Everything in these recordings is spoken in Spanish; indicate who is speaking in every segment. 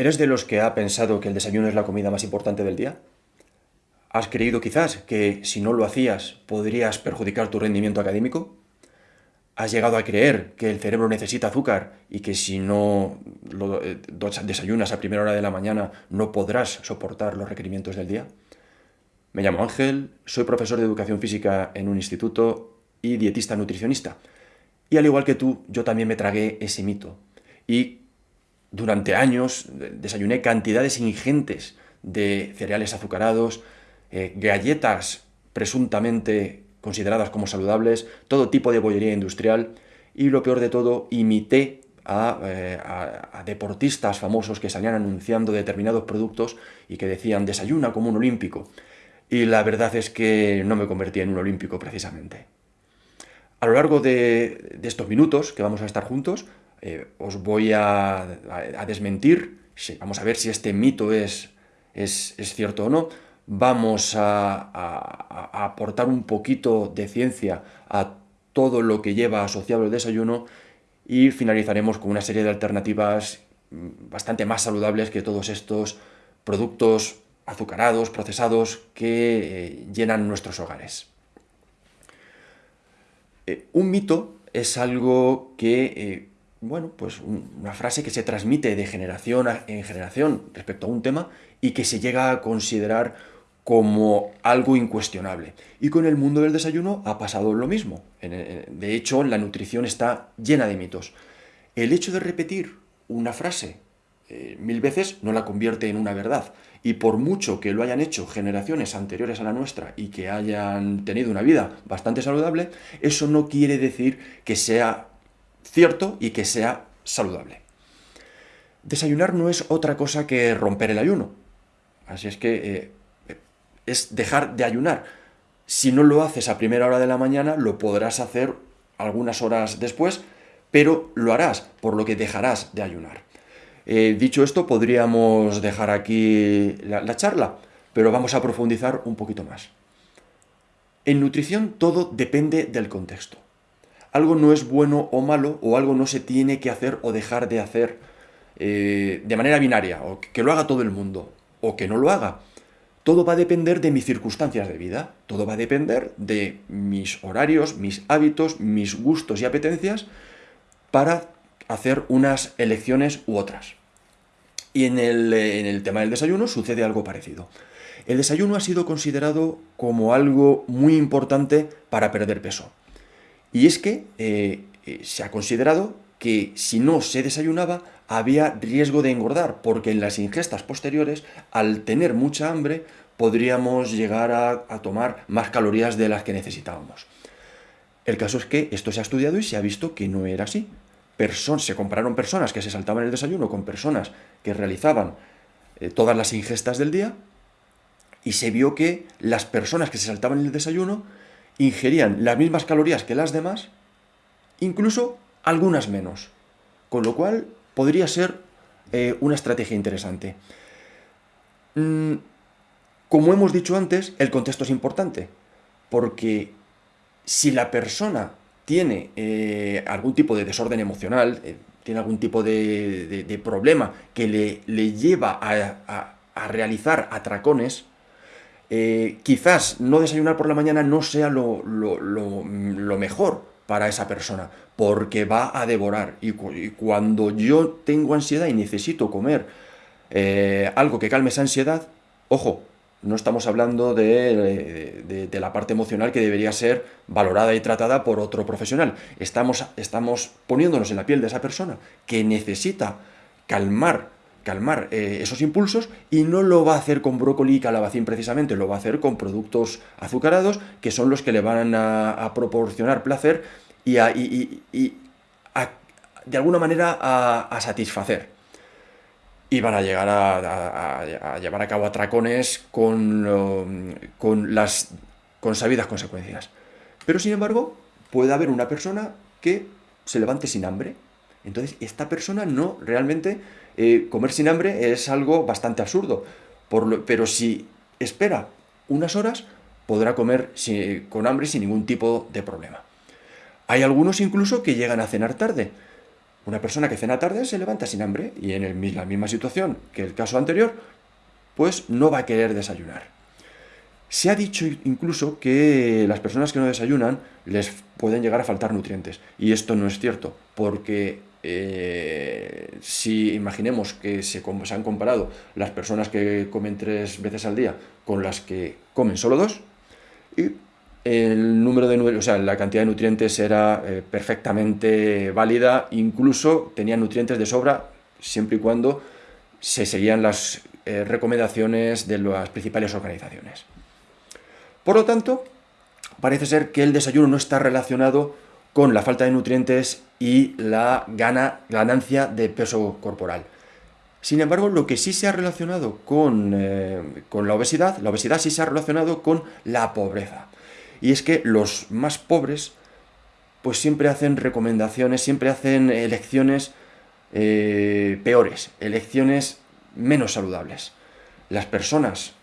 Speaker 1: ¿Eres de los que ha pensado que el desayuno es la comida más importante del día? ¿Has creído quizás que si no lo hacías podrías perjudicar tu rendimiento académico? ¿Has llegado a creer que el cerebro necesita azúcar y que si no lo eh, desayunas a primera hora de la mañana no podrás soportar los requerimientos del día? Me llamo Ángel, soy profesor de educación física en un instituto y dietista nutricionista. Y al igual que tú, yo también me tragué ese mito. Y durante años desayuné cantidades ingentes de cereales azucarados, eh, galletas presuntamente consideradas como saludables, todo tipo de bollería industrial y lo peor de todo, imité eh, a, deportistas famosos que salían anunciando determinados productos y que decían desayuna como un olímpico. Y la verdad es que no me convertí en un olímpico precisamente. A lo largo de, estos minutos que vamos a estar juntos, eh, os voy a, desmentir, vamos a ver si este mito es, es, cierto o no, vamos a, aportar un poquito de ciencia a todo lo que lleva asociado el desayuno y finalizaremos con una serie de alternativas mm, bastante más saludables que todos estos productos azucarados, procesados, que eh, llenan nuestros hogares. Eh, un mito es algo que bueno, pues una frase que se transmite de generación en generación respecto a un tema y que se llega a considerar como algo incuestionable. Y con el mundo del desayuno ha pasado lo mismo. De hecho, la nutrición está llena de mitos. El hecho de repetir una frase eh, mil veces no la convierte en una verdad. Y por mucho que lo hayan hecho generaciones anteriores a la nuestra y que hayan tenido una vida bastante saludable, eso no quiere decir que sea cierto y que sea saludable. Desayunar no es otra cosa que romper el ayuno. Así es que eh, es dejar de ayunar. Si no lo haces a primera hora de la mañana, lo podrás hacer algunas horas después, pero lo harás, por lo que dejarás de ayunar. Eh, dicho esto, podríamos dejar aquí la charla, pero vamos a profundizar un poquito más. En nutrición todo depende del contexto algo no es bueno o malo, o algo no se tiene que hacer o dejar de hacer eh, de manera binaria, o que lo haga todo el mundo, o que no lo haga. Todo va a depender de mis circunstancias de vida, todo va a depender de mis horarios, mis hábitos, mis gustos y apetencias para hacer unas elecciones u otras. Y en el, en el tema del desayuno sucede algo parecido. El desayuno ha sido considerado como algo muy importante para perder peso. Y es que eh, eh, se ha considerado que si no se desayunaba había riesgo de engordar, porque en las ingestas posteriores, al tener mucha hambre, podríamos llegar a, tomar más calorías de las que necesitábamos. El caso es que esto se ha estudiado y se ha visto que no era así. se compararon personas que se saltaban el desayuno con personas que realizaban eh, todas las ingestas del día y se vio que las personas que se saltaban el desayuno ingerían las mismas calorías que las demás, incluso algunas menos. Con lo cual podría ser eh, una estrategia interesante. Mm, como hemos dicho antes, el contexto es importante, porque si la persona tiene eh, algún tipo de desorden emocional, eh, tiene algún tipo de, problema que le, le lleva a realizar atracones, eh, quizás no desayunar por la mañana no sea lo, mejor para esa persona, porque va a devorar. Y, cuando yo tengo ansiedad y necesito comer eh, algo que calme esa ansiedad, ojo, no estamos hablando de, la parte emocional que debería ser valorada y tratada por otro profesional. Estamos, estamos poniéndonos en la piel de esa persona que necesita calmar calmar eh, esos impulsos y no lo va a hacer con brócoli y calabacín precisamente, lo va a hacer con productos azucarados que son los que le van a, proporcionar placer y, de alguna manera a, satisfacer. Y van a llegar a, llevar a cabo atracones con, con las sabidas consecuencias. Pero sin embargo, puede haber una persona que se levante sin hambre. Entonces, esta persona no realmente eh, comer sin hambre es algo bastante absurdo, pero si espera unas horas, podrá comer con hambre sin ningún tipo de problema. Hay algunos incluso que llegan a cenar tarde, Una persona que cena tarde se levanta sin hambre y en la misma situación que el caso anterior, pues no va a querer desayunar. Se ha dicho incluso que las personas que no desayunan les pueden llegar a faltar nutrientes. Y esto no es cierto, porque eh, si imaginemos que se, han comparado las personas que comen tres veces al día con las que comen solo dos, y el número de o sea, la cantidad de nutrientes era eh, perfectamente válida, incluso tenía nutrientes de sobra, siempre y cuando se seguían las eh, recomendaciones de las principales organizaciones. Por lo tanto, parece ser que el desayuno no está relacionado con la falta de nutrientes y la ganancia de peso corporal. Sin embargo, lo que sí se ha relacionado con, eh, con la obesidad, la obesidad sí se ha relacionado con la pobreza. Y es que los más pobres, pues siempre hacen recomendaciones, siempre hacen elecciones eh, peores, elecciones menos saludables. Las personas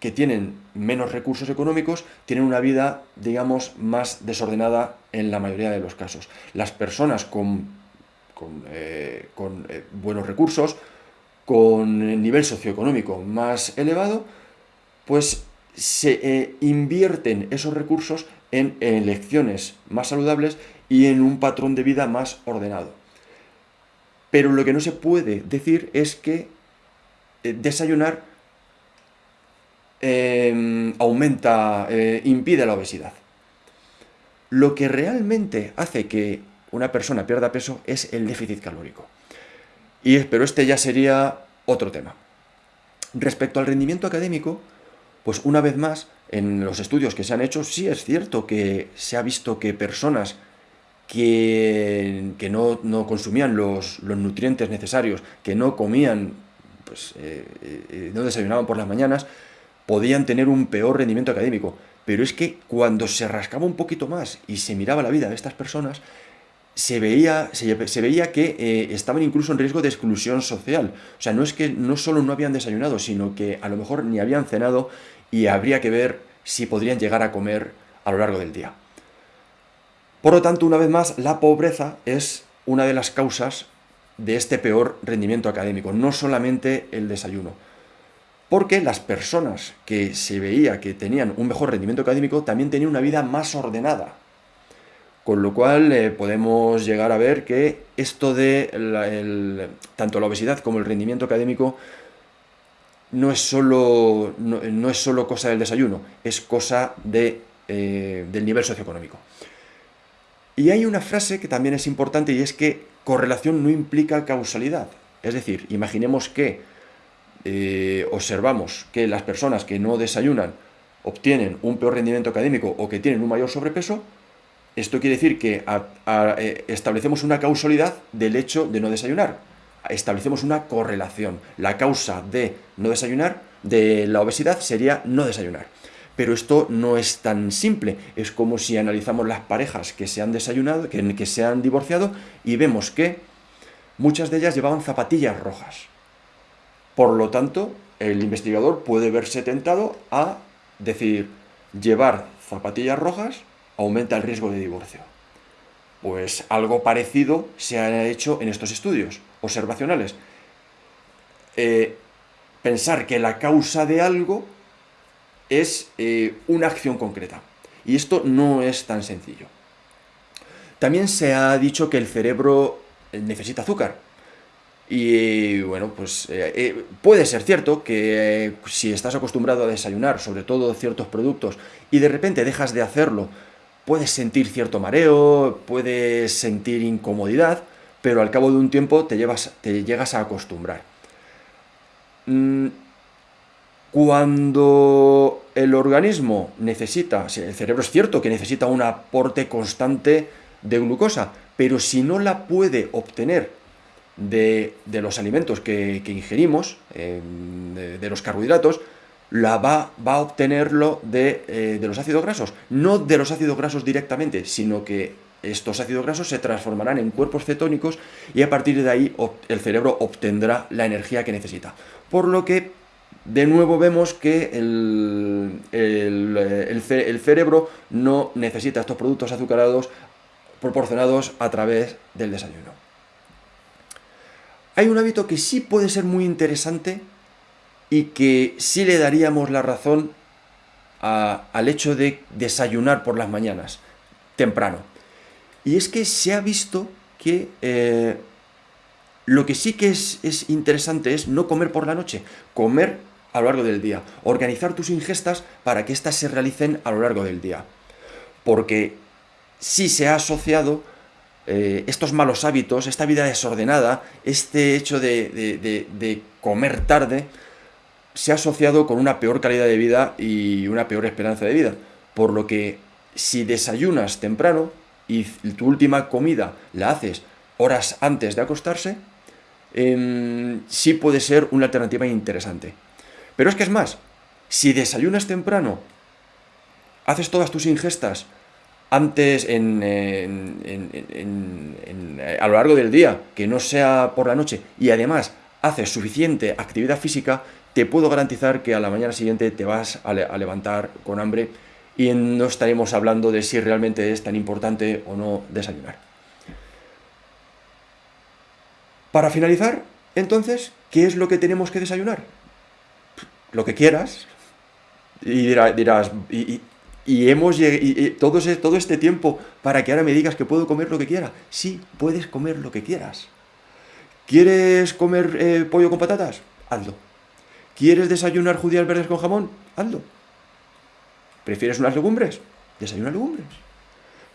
Speaker 1: que tienen menos recursos económicos tienen una vida, digamos, más desordenada en la mayoría de los casos. Las personas con, eh, eh, buenos recursos, con nivel socioeconómico más elevado, pues se eh, invierten esos recursos en, elecciones más saludables y en un patrón de vida más ordenado. Pero lo que no se puede decir es que desayunar Em, aumenta, impide la obesidad. Lo que realmente hace que una persona pierda peso es el déficit calórico. Y, pero este ya sería otro tema. Respecto al rendimiento académico, pues una vez más, en los estudios que se han hecho, sí es cierto que se ha visto que personas que, que no, consumían los, nutrientes necesarios, que no comían, pues eh, eh, no desayunaban por las mañanas, podían tener un peor rendimiento académico. Pero es que cuando se rascaba un poquito más y se miraba la vida de estas personas, se veía, se, veía que eh, estaban incluso en riesgo de exclusión social. O sea, no es que no solo no habían desayunado, sino que a lo mejor ni habían cenado y habría que ver si podrían llegar a comer a lo largo del día. Por lo tanto, una vez más, la pobreza es una de las causas de este peor rendimiento académico, no solamente el desayuno porque las personas que se veía que tenían un mejor rendimiento académico también tenían una vida más ordenada. Con lo cual eh, podemos llegar a ver que esto de tanto la obesidad como el rendimiento académico no es solo, no, es solo cosa del desayuno, es cosa de, eh, del nivel socioeconómico. Y hay una frase que también es importante y es que correlación no implica causalidad. Es decir, imaginemos que eh, observamos que las personas que no desayunan obtienen un peor rendimiento académico o que tienen un mayor sobrepeso, esto quiere decir que eh, establecemos una causalidad del hecho de no desayunar. Establecemos una correlación. La causa de no desayunar, de la obesidad, sería no desayunar. Pero esto no es tan simple. Es como si analizamos las parejas que se han desayunado, que, que se han divorciado, y vemos que muchas de ellas llevaban zapatillas rojas. Por lo tanto, el investigador puede verse tentado a decir, llevar zapatillas rojas aumenta el riesgo de divorcio. Pues algo parecido se ha hecho en estos estudios observacionales. Eh, pensar que la causa de algo es eh, una acción concreta. Y esto no es tan sencillo. También se ha dicho que el cerebro necesita azúcar. Y bueno, pues eh, eh, puede ser cierto que eh, si estás acostumbrado a desayunar, sobre todo ciertos productos, y de repente dejas de hacerlo, puedes sentir cierto mareo, puedes sentir incomodidad, pero al cabo de un tiempo te, llevas, te llegas a acostumbrar. Mm, cuando el organismo necesita, el cerebro es cierto que necesita un aporte constante de glucosa, pero si no la puede obtener de, los alimentos que, ingerimos, de, los carbohidratos, la va, va a obtenerlo eh, de, los ácidos grasos. No de los ácidos grasos directamente, sino que estos ácidos grasos se transformarán en cuerpos cetónicos y a partir de ahí el cerebro obtendrá la energía que necesita. Por lo que, de nuevo, vemos que el, el cerebro no necesita estos productos azucarados proporcionados a través del desayuno. Hay un hábito que sí puede ser muy interesante y que sí le daríamos la razón al hecho de desayunar por las mañanas, temprano. Y es que se ha visto que eh, lo que sí que es, es interesante es no comer por la noche, comer a lo largo del día, organizar tus ingestas para que éstas se realicen a lo largo del día. Porque sí se ha asociado eh, estos malos hábitos, esta vida desordenada, este hecho de, comer tarde, se ha asociado con una peor calidad de vida y una peor esperanza de vida. Por lo que si desayunas temprano y tu última comida la haces horas antes de acostarse, em, sí puede ser una alternativa interesante. Pero es que es más, si desayunas temprano, haces todas tus ingestas antes en, a lo largo del día, que no sea por la noche, y además haces suficiente actividad física, te puedo garantizar que a la mañana siguiente te vas a, levantar con hambre y no estaremos hablando de si realmente es tan importante o no desayunar. Para finalizar, entonces, ¿qué es lo que tenemos que desayunar? Lo que quieras. Y dirás, hemos y, todo, todo este tiempo para que ahora me digas que puedo comer lo que quiera. Sí, puedes comer lo que quieras. ¿Quieres comer eh, pollo con patatas? Hazlo. ¿Quieres desayunar judías verdes con jamón? Hazlo. ¿Prefieres unas legumbres? Desayuna legumbres.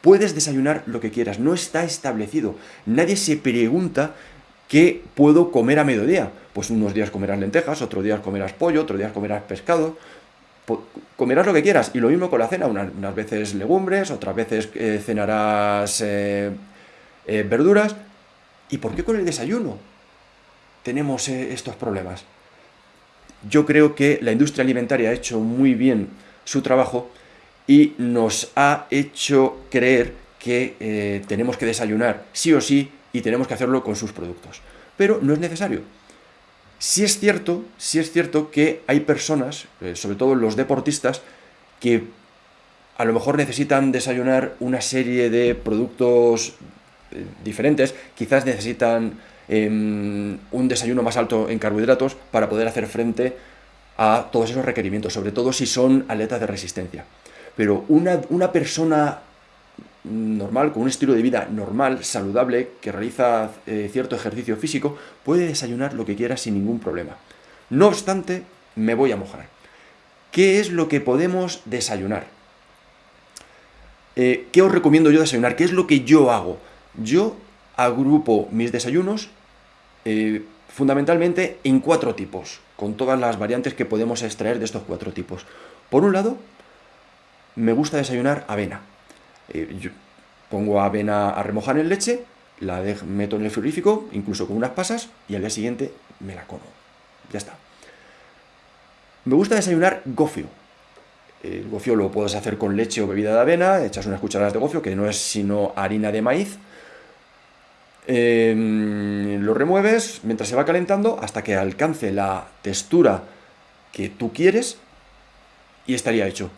Speaker 1: Puedes desayunar lo que quieras, no está establecido. Nadie se pregunta qué puedo comer a mediodía. Pues unos días comerás lentejas, otros días comerás pollo, otros días comerás pescado, comerás lo que quieras. Y lo mismo con la cena, unas, veces legumbres, otras veces eh, cenarás eh, eh, verduras. ¿Y por qué con el desayuno tenemos estos problemas? Yo creo que la industria alimentaria ha hecho muy bien su trabajo y nos ha hecho creer que tenemos que desayunar sí o sí y tenemos que hacerlo con sus productos. Pero no es necesario. Sí es cierto, sí es cierto que hay personas, eh, sobre todo los deportistas, que a lo mejor necesitan desayunar una serie de productos eh, diferentes, quizás necesitan em, un desayuno más alto en carbohidratos para poder hacer frente a todos esos requerimientos, sobre todo si son atletas de resistencia. Pero una, una persona normal, con un estilo de vida normal, saludable, que realiza eh, cierto ejercicio físico, puede desayunar lo que quiera sin ningún problema. No obstante, me voy a mojar. ¿Qué es lo que podemos desayunar? Eh, ¿Qué os recomiendo yo desayunar? ¿Qué es lo que yo hago? Yo agrupo mis desayunos eh, fundamentalmente en cuatro tipos, con todas las variantes que podemos extraer de estos cuatro tipos. Por un lado, me gusta desayunar avena. Eh, yo pongo avena a remojar en leche, la meto en el frigorífico, incluso con unas pasas, y al día siguiente me la como. Ya está. Me gusta desayunar gofio. El gofio lo puedes hacer con leche o bebida de avena, echas unas cucharadas de gofio, que no es sino harina de maíz. Em, lo remueves mientras se va calentando hasta que alcance la textura que tú quieres y estaría hecho.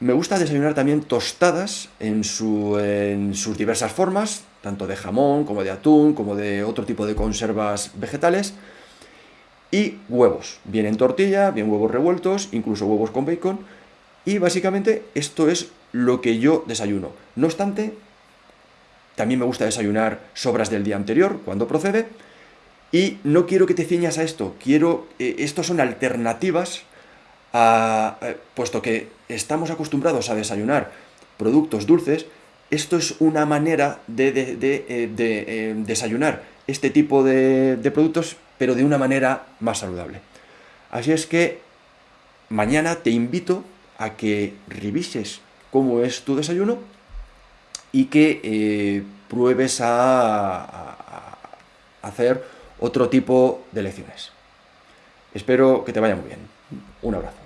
Speaker 1: Me gusta desayunar también tostadas en, sus diversas formas, tanto de jamón, como de atún, como de otro tipo de conservas vegetales. Y huevos, bien en tortilla, bien huevos revueltos, incluso huevos con bacon. Y básicamente esto es lo que yo desayuno. No obstante, también me gusta desayunar sobras del día anterior, cuando procede. Y no quiero que te ciñas a esto, quiero... Eh, estos son alternativas eh, puesto que estamos acostumbrados a desayunar productos dulces, esto es una manera de, eh, eh, desayunar este tipo de, productos, pero de una manera más saludable. Así es que mañana te invito a que revises cómo es tu desayuno y que pruebes a hacer otro tipo de lecciones. Espero que te vaya muy bien. Un abrazo.